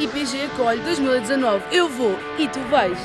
Ipg Acolhe 2019. Eu vou e tu vais.